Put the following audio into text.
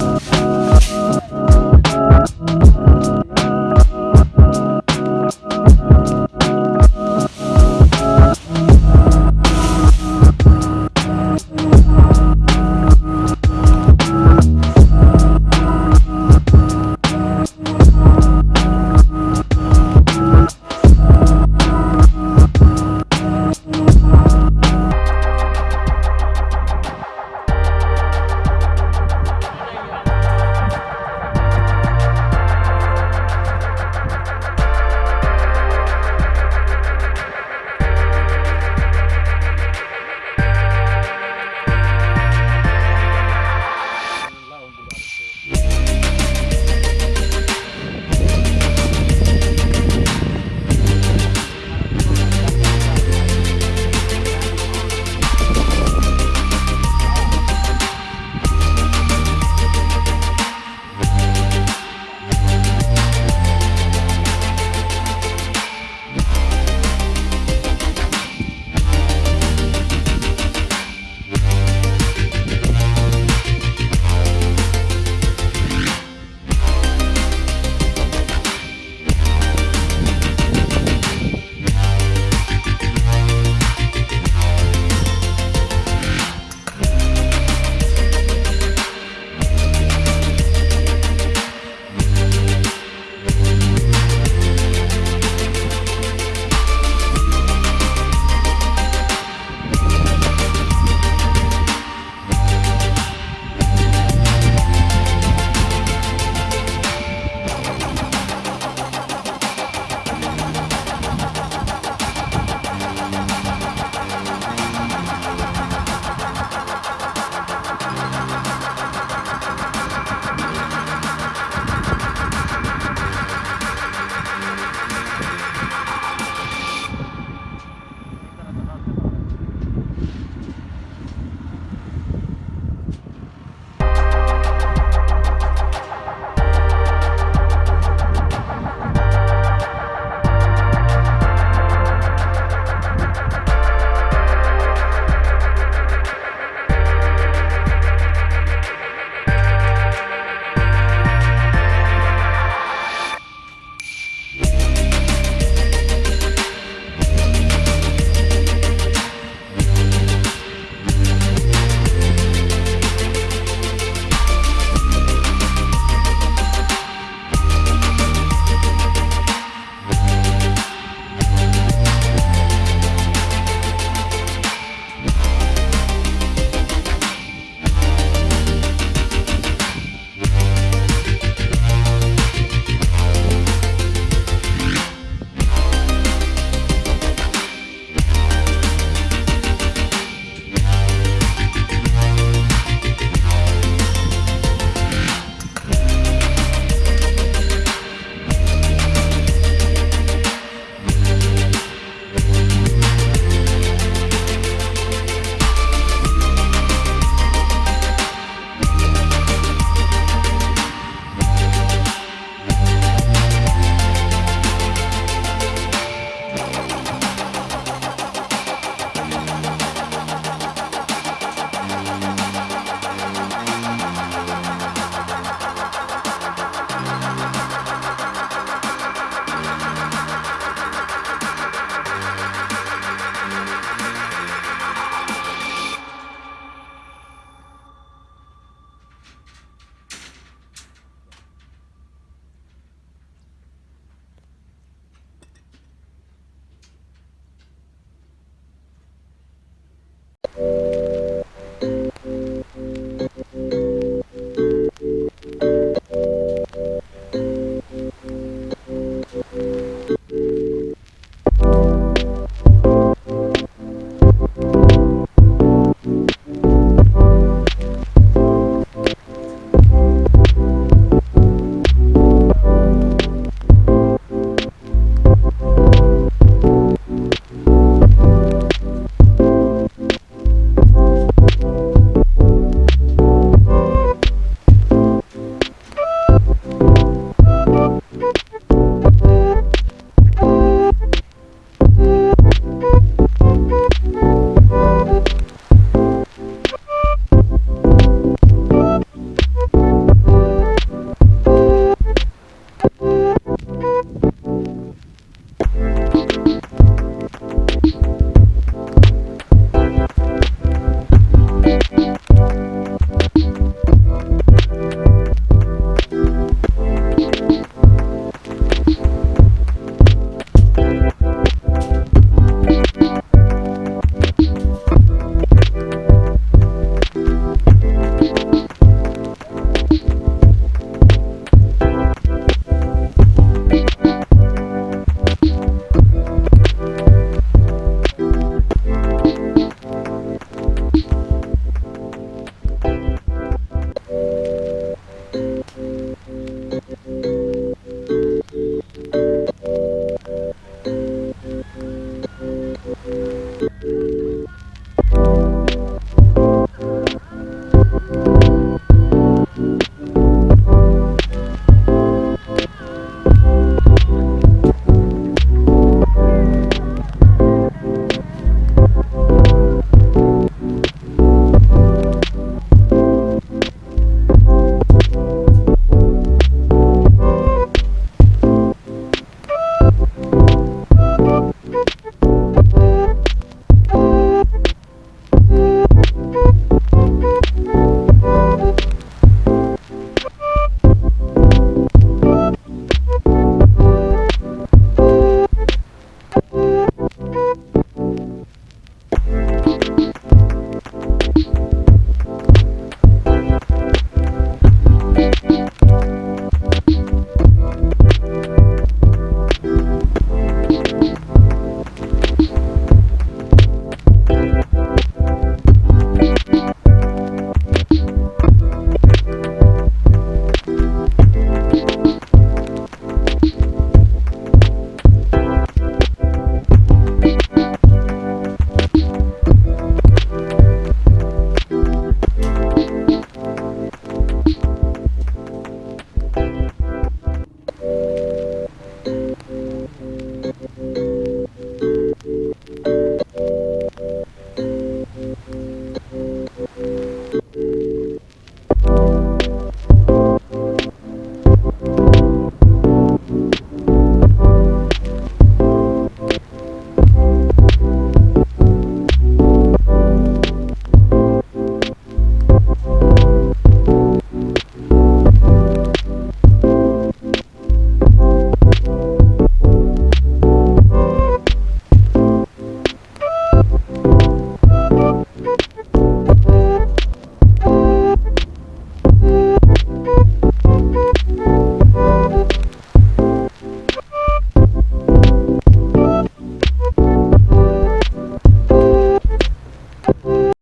Bye.